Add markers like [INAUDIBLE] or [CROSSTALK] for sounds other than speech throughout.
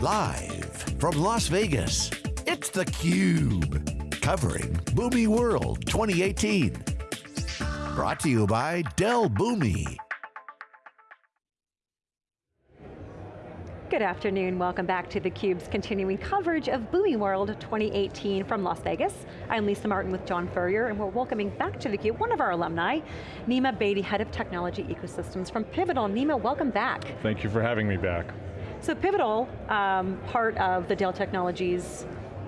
Live from Las Vegas, it's theCUBE. Covering Boomi World 2018. Brought to you by Dell Boomi. Good afternoon, welcome back to theCUBE's continuing coverage of Boomi World 2018 from Las Vegas. I'm Lisa Martin with John Furrier, and we're welcoming back to theCUBE one of our alumni, Nima Badiey, Head of Technology Ecosystems from Pivotal. Nima, welcome back. Thank you for having me back. So Pivotal, um, part of the Dell Technologies,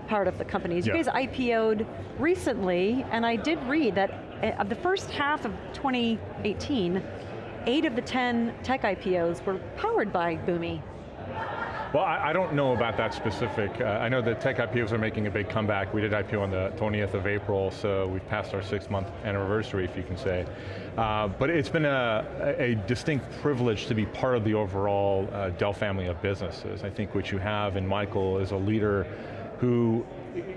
part of the companies, yeah. you guys IPO'd recently, and I did read that eh, of the first half of 2018, eight of the 10 tech IPOs were powered by Boomi. Well, I, I, don't know about that specific. Uh, I know the tech IPOs are making a big comeback. We did IPO on the 20th of April, so we've passed our six month anniversary, if you can say. Uh, but it's been a, a, distinct privilege to be part of the overall uh, Dell family of businesses. I think what you have in Michael is a leader who,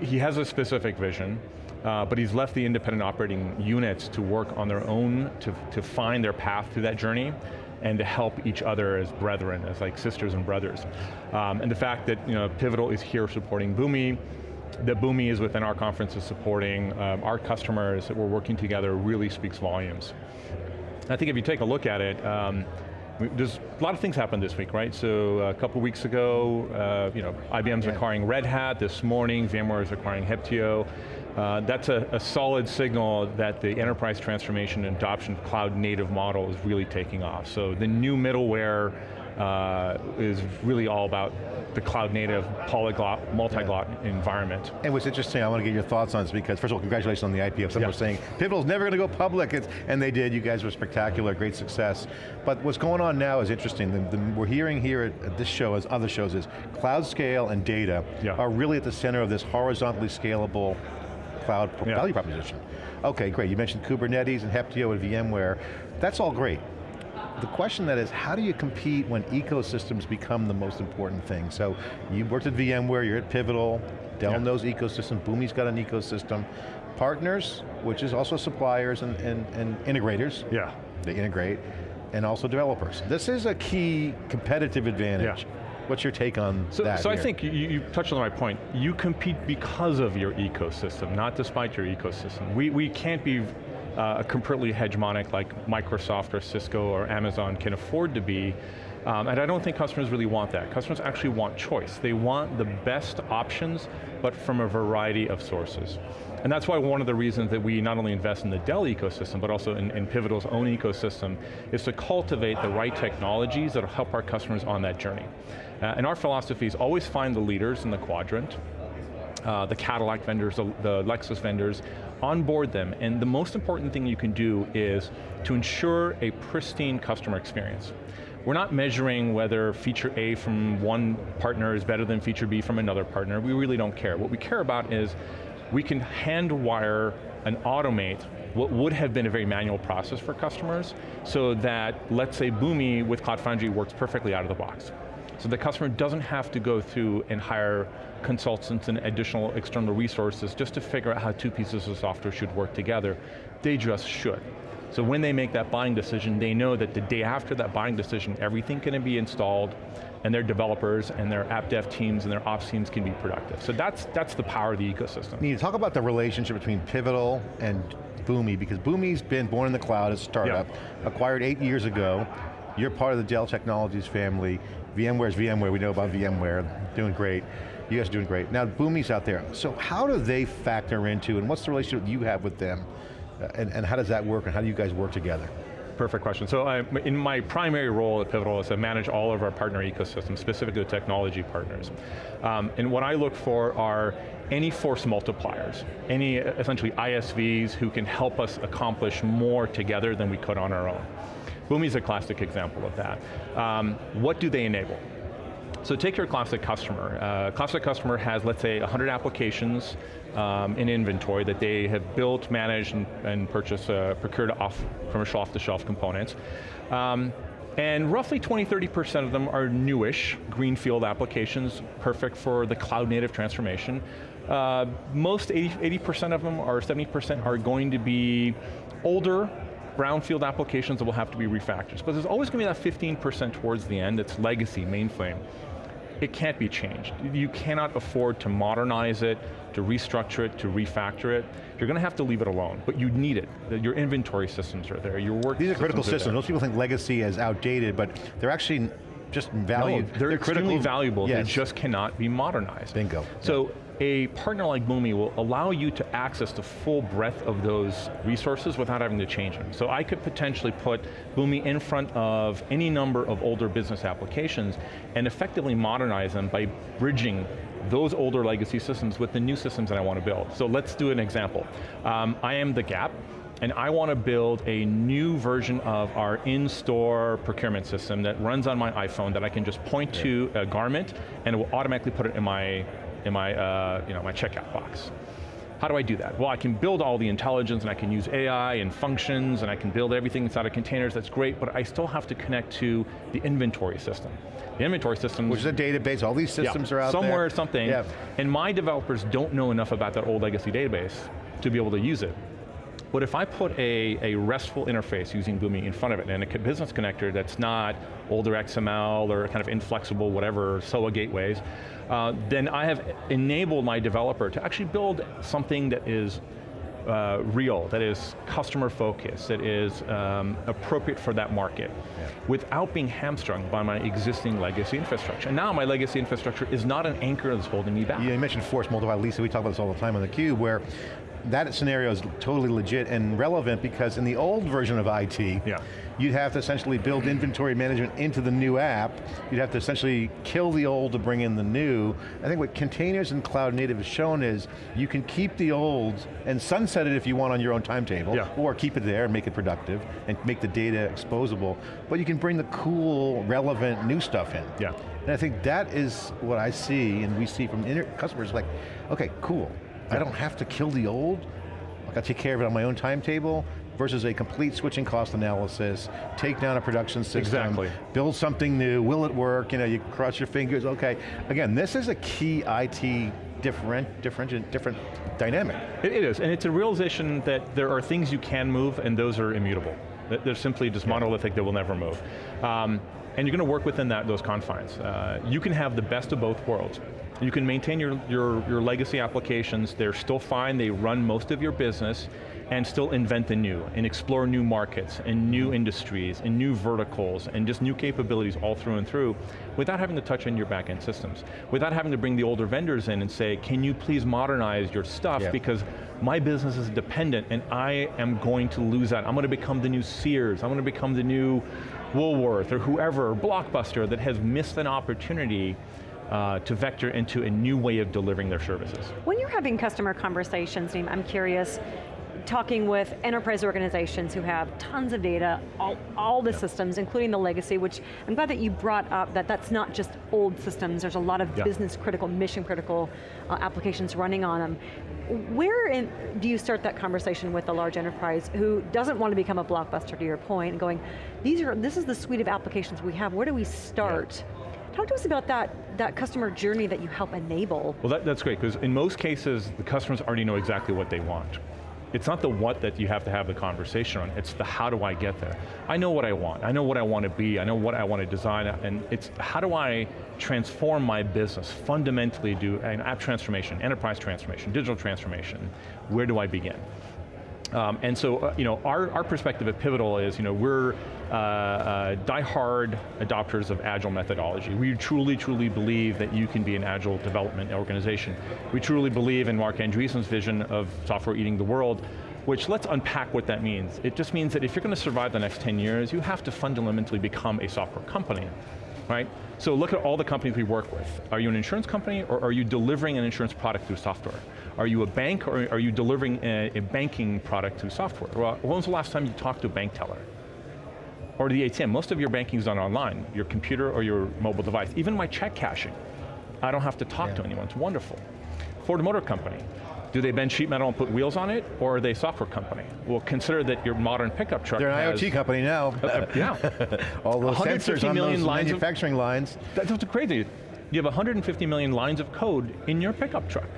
he has a specific vision, uh, but he's left the independent operating units to work on their own, to, to find their path through that journey and to help each other as brethren, as like sisters and brothers. Um, and the fact that you know, Pivotal is here supporting Boomi, that Boomi is within our conference is supporting um, our customers, that we're working together really speaks volumes. I think if you take a look at it, um, there's a lot of things happened this week, right? So a couple weeks ago, uh, you know, IBM's yeah. acquiring Red Hat. This morning, VMware is acquiring Heptio. Uh, that's a, a, solid signal that the enterprise transformation and adoption of cloud native model is really taking off. So the new middleware uh, is really all about the cloud native, polyglot, multi-glot yeah. environment. And what's interesting, I want to get your thoughts on this because first of all, congratulations on the IPO. Some yeah. were saying, Pivotal's never going to go public, it's, and they did, you guys were spectacular, great success. But what's going on now is interesting. The, the, we're hearing here at, at, this show, as other shows, is cloud scale and data yeah. are really at the center of this horizontally scalable cloud yeah. value proposition. Okay, great, you mentioned Kubernetes and Heptio and VMware. That's all great. The question that is, how do you compete when ecosystems become the most important thing? So, you worked at VMware, you're at Pivotal, Dell yeah. knows ecosystem, Boomi's got an ecosystem. Partners, which is also suppliers and, and, and integrators. Yeah. They integrate, and also developers. This is a key competitive advantage. Yeah. What's your take on so, that? So here? I think you, you, touched on the right point. You compete because of your ecosystem, not despite your ecosystem. We, we can't be uh, completely hegemonic like Microsoft or Cisco or Amazon can afford to be. Um, and I don't think customers really want that. Customers actually want choice. They want the best options, but from a variety of sources. And that's why one of the reasons that we not only invest in the Dell ecosystem, but also in, in Pivotal's own ecosystem, is to cultivate the right technologies that will help our customers on that journey. Uh, and our philosophy is always find the leaders in the quadrant, uh, the Cadillac vendors, the, the, Lexus vendors, onboard them, and the most important thing you can do is to ensure a pristine customer experience. We're not measuring whether feature A from one partner is better than feature B from another partner, we really don't care. What we care about is we can hand wire and automate what would have been a very manual process for customers so that, let's say Boomi with Cloud Foundry works perfectly out of the box. So the customer doesn't have to go through and hire consultants and additional external resources just to figure out how two pieces of software should work together. They just should. So when they make that buying decision, they know that the day after that buying decision, everything can be installed, and their developers and their app dev teams and their ops teams can be productive. So that's, that's the power of the ecosystem. You talk about the relationship between Pivotal and Boomi, because Boomi's been born in the cloud as a startup, acquired eight years ago. You're part of the Dell Technologies family. VMware's VMware, we know about VMware, doing great. You guys are doing great. Now Boomi's out there. So how do they factor into, and what's the relationship you have with them? Uh, and, and how does that work, and how do you guys work together? Perfect question. So I, in my primary role at Pivotal is to manage all of our partner ecosystems, specifically the technology partners. Um, and what I look for are any force multipliers, any essentially ISVs who can help us accomplish more together than we could on our own. Boomi's a classic example of that. Um, what do they enable? So take your classic customer. Uh, classic customer has, let's say, 100 applications um, in inventory that they have built, managed, and, and purchased, uh, procured off commercial off-the-shelf components. Um, and roughly 20, 30% of them are newish, greenfield applications, perfect for the cloud native transformation. Uh, most 80, percent of them, or 70% are going to be older, brownfield applications that will have to be refactored. But there's always going to be that 15% towards the end that's legacy, mainframe. it can't be changed. You cannot afford to modernize it, to restructure it, to refactor it. You're going to have to leave it alone, but you need it. Your inventory systems are there, your work These are critical systems. systems. Most people think legacy is outdated, but they're actually just valued. No, they're, extremely critical. valuable, Yes. they just cannot be modernized. Bingo. So a partner like Boomi will allow you to access the full breadth of those resources without having to change them. So I could potentially put Boomi in front of any number of older business applications and effectively modernize them by bridging those older legacy systems with the new systems that I want to build. So let's do an example. Um, I am the Gap, and I want to build a new version of our in-store procurement system that runs on my iPhone that I can just point to a garment and it will automatically put it in my, in my, uh, you know, my checkout box. How do I do that? Well, I can build all the intelligence and I can use AI and functions and I can build everything inside of containers, that's great, but I still have to connect to the inventory system. The inventory system- Which is a database, all these systems yeah, are out somewhere there. or something, Yeah. and my developers don't know enough about that old legacy database to be able to use it. But if I put a, a RESTful interface using Boomi in front of it and a business connector that's not older XML or kind of inflexible whatever, SOA gateways, uh, then I have enabled my developer to actually build something that is uh, real, that is customer focused, that is um, appropriate for that market, without being hamstrung by my existing legacy infrastructure. And now my legacy infrastructure is not an anchor that's holding me back. Yeah, you mentioned force multiply. Lisa, we talk about this all the time on theCUBE, where that scenario is totally legit and relevant because in the old version of IT, Yeah. you'd have to essentially build inventory management into the new app. You'd have to essentially kill the old to bring in the new. I think what containers and cloud native has shown is you can keep the old and sunset it if you want on your own timetable, Yeah. or keep it there and make it productive and make the data exposable, but you can bring the cool, relevant new stuff in. Yeah. And I think that is what I see and we see from customers like, okay, cool. I don't have to kill the old. I got to take care of it on my own timetable versus a complete switching cost analysis, take down a production system, Exactly. build something new, will it work? You know, you cross your fingers, okay. Again, this is a key IT different, different, different dynamic. It, it is, and it's a realization that there are things you can move and those are immutable. They're simply just monolithic, they will never move. Um, and you're going to work within that, those confines. Uh, you can have the best of both worlds. You can maintain your, your, your legacy applications, they're still fine, they run most of your business, and still invent the new, and explore new markets, and new industries, and new verticals, and just new capabilities all through and through, without having to touch on your back-end systems. Without having to bring the older vendors in and say, can you please modernize your stuff, Yeah. because my business is dependent, and I am going to lose that. I'm going to become the new Sears, I'm going to become the new Woolworth, or whoever, or Blockbuster, that has missed an opportunity uh, to vector into a new way of delivering their services. When you're having customer conversations, Naeem, I'm curious, talking with enterprise organizations who have tons of data, all, all the systems, including the legacy, which I'm glad that you brought up that that's not just old systems, there's a lot of Yeah. business critical, mission critical uh, applications running on them. Where in, do you start that conversation with a large enterprise who doesn't want to become a blockbuster to your point, and going, these are, this is the suite of applications we have, where do we start? Talk to us about that, that customer journey that you help enable. Well, that, that's great, because in most cases, the customers already know exactly what they want. It's not the what that you have to have the conversation on, it's the how do I get there. I know what I want, I know what I want to be, I know what I want to design, and it's how do I transform my business, fundamentally do an app transformation, enterprise transformation, digital transformation, where do I begin? Um, and so, uh, you know, our, our perspective at Pivotal is, you know, we're uh, uh, die-hard adopters of agile methodology. We truly, truly believe that you can be an agile development organization. We truly believe in Marc Andreessen's vision of software eating the world, which let's unpack what that means. It just means that if you're going to survive the next 10 years, you have to fundamentally become a software company right? So look at all the companies we work with. Are you an insurance company or are you delivering an insurance product through software? Are you a bank or are you delivering a, a banking product through software? Well, when was the last time you talked to a bank teller? Or the ATM, most of your banking is done online, your computer or your mobile device. Even my check cashing, I don't have to talk to anyone, it's wonderful. Ford Motor Company, do they bend sheet metal and put wheels on it, or are they a software company? Well, consider that your modern pickup truck They're an IoT company now. Uh, yeah. [LAUGHS] All those 150 sensors on those lines of- manufacturing lines. That's what's crazy. You have 150 million lines of code in your pickup truck.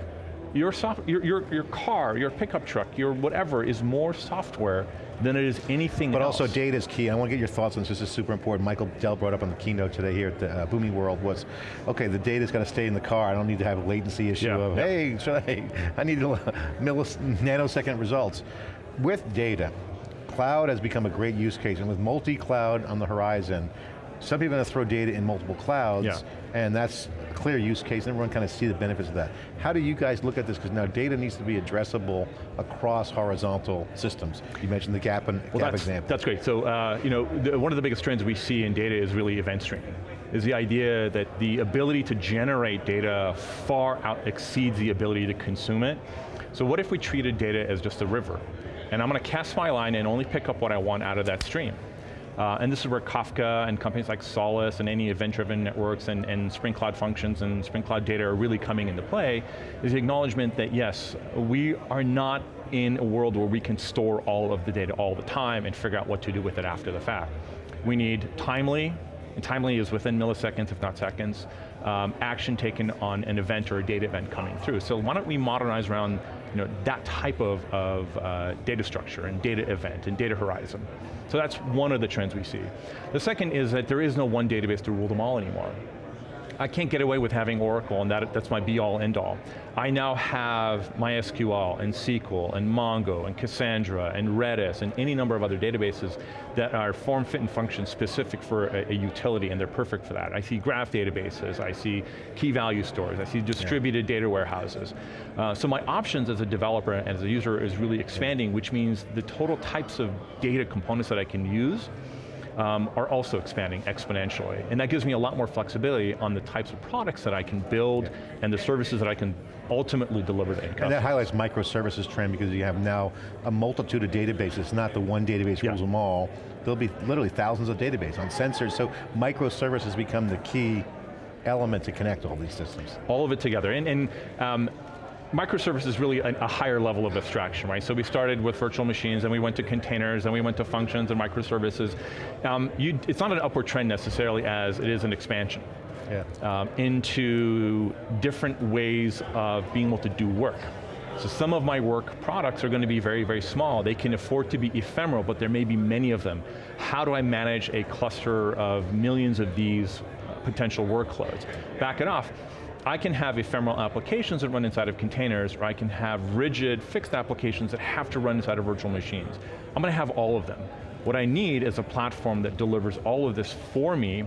Your, soft, your, your, your car, your pickup truck, your whatever is more software than it is anything but else. also data is key. I want to get your thoughts on this, this is super important. Michael Dell brought up on the keynote today here at the uh, Boomi World was, okay, the data's got to stay in the car. I don't need to have a latency issue Yeah, of, yeah. hey, [LAUGHS] should I, I need nanosecond results. With data, cloud has become a great use case, and with multi-cloud on the horizon, some people are going to throw data in multiple clouds, Yeah. and that's a clear use case, and everyone kind of see the benefits of that. How do you guys look at this? Because now data needs to be addressable across horizontal systems. You mentioned the gap, and Well, gap that's, example. That's great. So, uh, you know, the, one of the biggest trends we see in data is really event streaming. Is the idea that the ability to generate data far out exceeds the ability to consume it. So what if we treated data as just a river? And I'm going to cast my line and only pick up what I want out of that stream. Uh, and this is where Kafka and companies like Solace and any event-driven networks and, and Spring Cloud functions and Spring Cloud data are really coming into play, is the acknowledgement that yes, we are not in a world where we can store all of the data all the time and figure out what to do with it after the fact. We need timely, and timely is within milliseconds, if not seconds, um, action taken on an event or a data event coming through. So why don't we modernize around you know, that type of, of uh, data structure and data event and data horizon. So that's one of the trends we see. The second is that there is no one database to rule them all anymore. I can't get away with having Oracle and that, that's my be all end all. I now have MySQL and SQL and Mongo and Cassandra and Redis and any number of other databases that are form, fit, and function specific for a, a utility and they're perfect for that. I see graph databases, I see key value stores, I see distributed data warehouses. Uh, so my options as a developer and as a user is really expanding, which means the total types of data components that I can use um, are also expanding exponentially. And that gives me a lot more flexibility on the types of products that I can build and the services that I can ultimately deliver to end And that highlights microservices trend because you have now a multitude of databases, not the one database Yeah. rules them all. There'll be literally thousands of databases on sensors, so microservices become the key element to connect all these systems. All of it together. And, and um, microservice is really a, a higher level of abstraction, right? So we started with virtual machines, and we went to containers, and we went to functions and microservices. Um, you, it's not an upward trend necessarily as it is an expansion. Yeah. um, into different ways of being able to do work. So some of my work products are going to be very, very small. They can afford to be ephemeral, but there may be many of them. How do I manage a cluster of millions of these potential workloads? Back it off. I can have ephemeral applications that run inside of containers, or I can have rigid, fixed applications that have to run inside of virtual machines. I'm going to have all of them. What I need is a platform that delivers all of this for me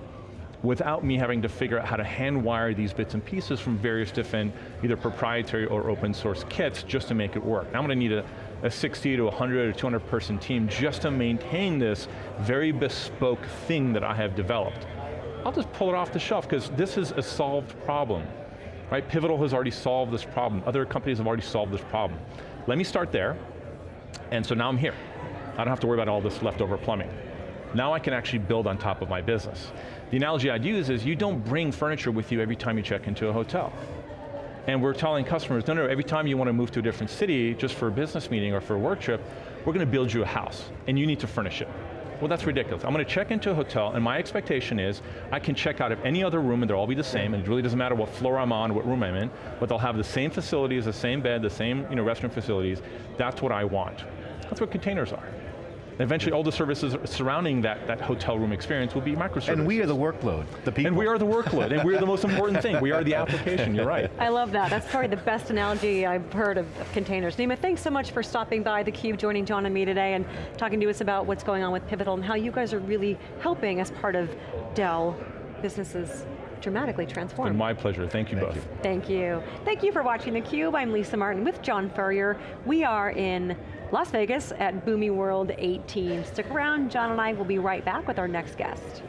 without me having to figure out how to hand wire these bits and pieces from various different, either proprietary or open source kits just to make it work. Now I'm going to need a, a 60 to 100 or 200 person team just to maintain this very bespoke thing that I have developed. I'll just pull it off the shelf because this is a solved problem. Right, Pivotal has already solved this problem. Other companies have already solved this problem. Let me start there, and so now I'm here. I don't have to worry about all this leftover plumbing. Now I can actually build on top of my business. The analogy I'd use is you don't bring furniture with you every time you check into a hotel. And we're telling customers, no, no, every time you want to move to a different city, just for a business meeting or for a work trip, we're going to build you a house, and you need to furnish it. Well, that's ridiculous. I'm going to check into a hotel, and my expectation is I can check out of any other room, and they'll all be the same, and it really doesn't matter what floor I'm on, what room I'm in, but they'll have the same facilities, the same bed, the same you know, restroom facilities. That's what I want. That's what containers are. And eventually, all the services surrounding that, that hotel room experience will be microservices. And we are the workload, the people. And we are the workload, and we're the most important thing. We are the application, you're right. I love that. That's probably the best analogy I've heard of, of containers. Nima, thanks so much for stopping by theCUBE, joining John and me today, and talking to us about what's going on with Pivotal and how you guys are really helping as part of Dell businesses dramatically transform. And my pleasure, thank you Thank both. you. Thank you. Thank you for watching theCUBE. I'm Lisa Martin with John Furrier. We are in Las Vegas at Boomi World 18. Stick around, John and I will be right back with our next guest.